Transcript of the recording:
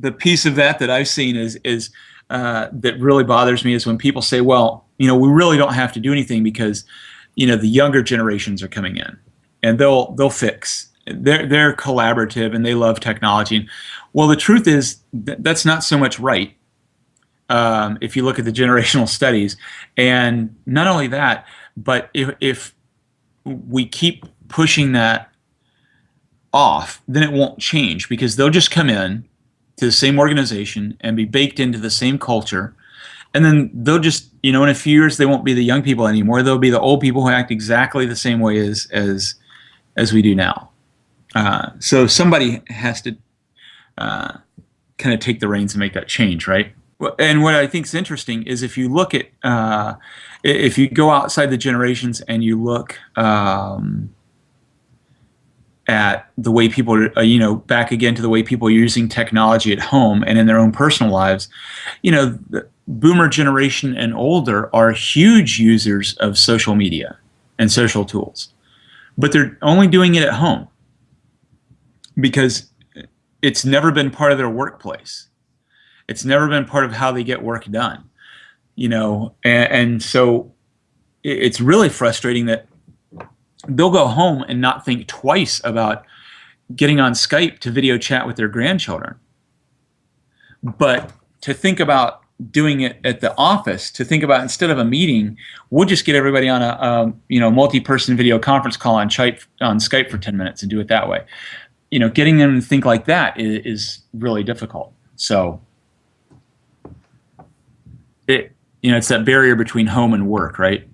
the piece of that that I've seen is is uh, that really bothers me is when people say, well, you know, we really don't have to do anything because, you know, the younger generations are coming in and they'll they'll fix. They're they're collaborative and they love technology. Well, the truth is that that's not so much right. Um, if you look at the generational studies, and not only that, but if if we keep pushing that off, then it won't change because they'll just come in to the same organization and be baked into the same culture. And then they'll just, you know, in a few years, they won't be the young people anymore. They'll be the old people who act exactly the same way as as as we do now. Uh, so somebody has to uh, kind of take the reins and make that change, right? And what I think is interesting is if you look at, uh, if you go outside the generations and you look um, at the way people are, uh, you know, back again to the way people are using technology at home and in their own personal lives, you know, the boomer generation and older are huge users of social media and social tools, but they're only doing it at home because it's never been part of their workplace. It's never been part of how they get work done, you know, and, and so it's really frustrating that they'll go home and not think twice about getting on Skype to video chat with their grandchildren. But to think about doing it at the office, to think about instead of a meeting, we'll just get everybody on a, a you know multi-person video conference call on Skype on Skype for 10 minutes and do it that way. You know, getting them to think like that is, is really difficult. So it you know it's that barrier between home and work, right?